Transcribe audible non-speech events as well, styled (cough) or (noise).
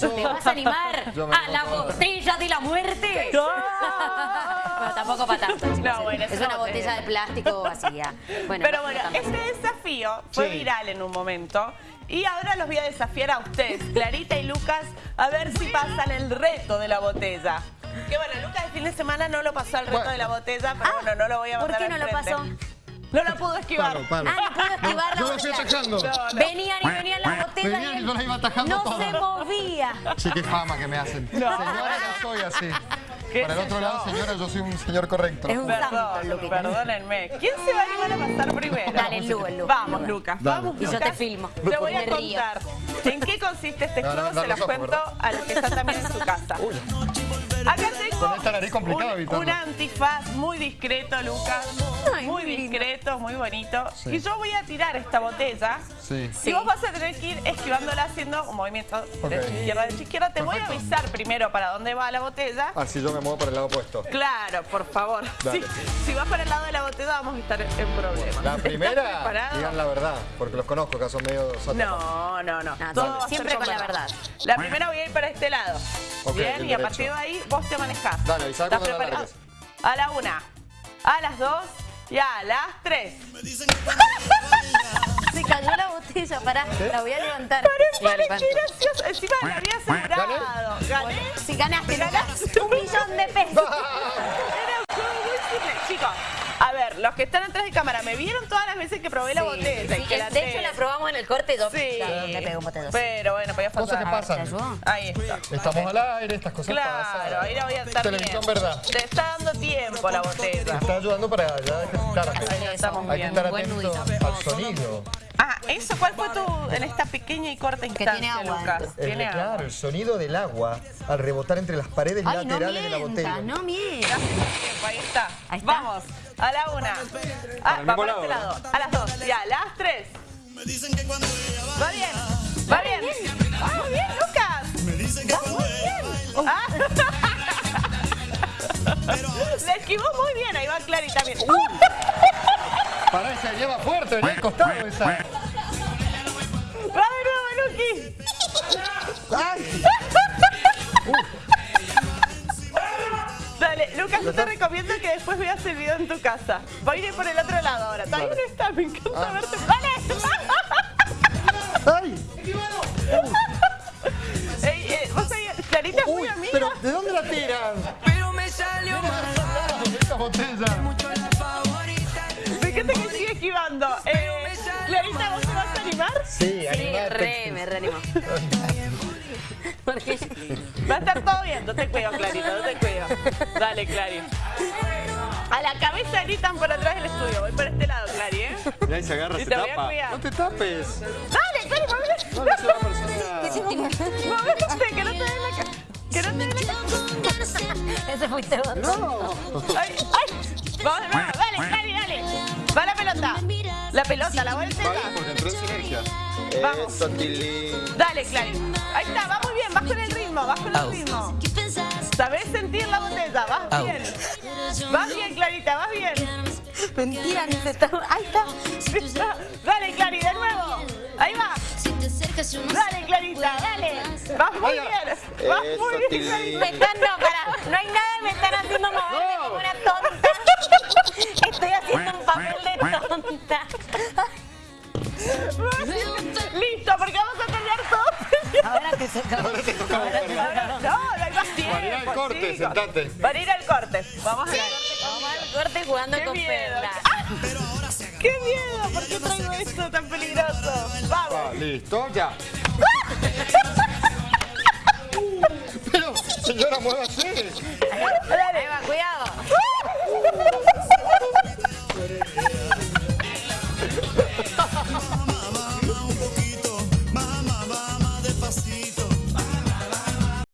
¿Te vas a animar a la botella de la muerte? (laughs) bueno, tampoco para tanto, chicos. No, bueno, es es una botella botella. de plástico vacía. Bueno, Pero no, bueno, no este desafío fue Sí. viral en un momento. Y ahora los voy a desafiar a ustedes, Clarita y Lucas, a ver si pasan el reto de la botella. Que bueno, Lucas el fin de semana no lo pasó el reto Bueno. de la botella, pero Ah, bueno, no lo voy a ¿por mandar qué al no lo pasó? No lo pudo esquivar. Palo. Ah, no pudo esquivar la Yo lo estoy botella. atacando. No, no. Venían y venían las botellas y yo las iba atajando no se movía. Sí, qué fama que me hacen. No. Señora, yo soy así. ¿Qué Para el otro yo? lado, señora, yo soy un señor correcto. Es un santo, Perdón, Luquita. perdónenme. ¿Quién se va a animar a pasar primero? Dale, Lu, el Lu. Vamos, Lucas. Dale. Vamos, Y yo Lucas. te filmo. Te voy a contar en qué consiste este No, no, juego. no, Se los cuento ¿verdad? a los que están también en su casa. Uy, Acá Con esta nariz complicada, un, un antifaz muy discreto, Lucas. Ay, muy discreto, muy bonito. Sí. Y yo voy a tirar esta botella. sí. Y vos vas a tener que ir esquivándola haciendo un movimiento Ok. de izquierda a izquierda. Te voy a avisar primero para dónde va la botella. Así yo me muevo para el lado opuesto. Claro, por favor. Dale. Si, si vas para el lado de la botella vamos a estar en problemas. La ¿Estás primera, (laughs) digan la verdad, porque los conozco, que son medio. No, no, no. No, Todo siempre con la verdad. La primera voy a ir para este lado. Bien, y a partir de ahí vos te manejás. Dale, avisá ¿Estás cuando la largues. A la una, a las dos y a las tres. Se cayó la botella, pará, la voy a levantar. Parece La que gracioso. Encima había asegurado. Gané. Si ganaste, un millón de pesos. (laughs) Era un juego muy simple. Chicos, ver, los que están atrás de cámara, ¿me vieron todas las veces que probé la botella? y sí, que la de hecho, la probamos en el corte. Yo Sí. le pego un. Pero bueno, podía Cosas faltar. que A ver, pasan. ¿te? Ahí está. Estamos al aire, estas cosas pasan. Claro, ahí la voy a estar Televisión bien. verdad. Te está dando tiempo la Te botella. está ayudando para ya ejercitarte. Ahí estamos Hay que bien. estar atento al sonido. Ah, ¿eso cuál fue tu, en esta pequeña y corta instancia, tiene agua Lucas? El- Tiene agua. claro, el sonido del agua al rebotar entre las paredes Ay, no laterales de la botella. no mientas. Ahí está. Ahí está. Vamos, a la una. Ah, el va lado, este lado. A las dos. Y a las tres. Va bien. Va bien. Va muy bien, Lucas. Va muy bien. Ah. Le (laughs) esquivó muy bien. Ahí va Clary también. Pará, esa lleva fuerte, venía al costado esa. Va de nuevo, Luqui. ¡Ay! Dale, (laughs) Lucas, yo te recomiendo que después veas el video en tu casa. Voy a ir por el otro lado ahora. Todavía no está, me encanta Ah. verte. ¡Dale! ¡Ay! (laughs) Ey, eh, ¿Vos sabías? Clarita es muy Uy, amiga. pero ¿de dónde la tiran? Pero me salió mal. Esta botella. Sí, Sí, animate. re, me reanimó. (laughs) Porque Va a estar todo bien. No te cuido, Clarita, no te cuido. Dale, Clary. A la cabeza gritan por atrás del estudio. Voy por este lado, Clary, ¿eh? Mirá, y se agarra, Y se te voy a tapa. cuidar. No te tapes. Dale, Clary, movete. No, no soy una persona... (laughs) Movete, que no te dé la cara. Que no te dé la cara. ese fuiste vos. No. ¡Ay, ay! Vamos nuevo. Dale, Clary, dale. Va la pelota. La pelota, la porque entró en sinergia. Vamos. Eso. Dale, Clary. Ahí está, va muy bien. Vas con el ritmo, vas con el ritmo. ¿Sabés sentir la botella? Vas bien. Vas bien, Clarita, vas bien. Mentira, ni se está. Ahí está. Dale, Clary, de nuevo. Ahí va. Dale, Clarita, dale. Vas muy bien. Vas muy bien, Clarita. Me están, no, para, no hay nada, me están haciendo te toca. Ahora te Ahora, no, no hay más tiempo. Para ir al corte, chicos. sentate. Para ir al corte. Vamos a ir Vamos al corte jugando Qué con. Perla. ¡Ah! ¡Qué miedo! ¿Por qué traigo esto tan peligroso? Va, Vamos. listo, ya. (laughs) Pero, señora, muévase.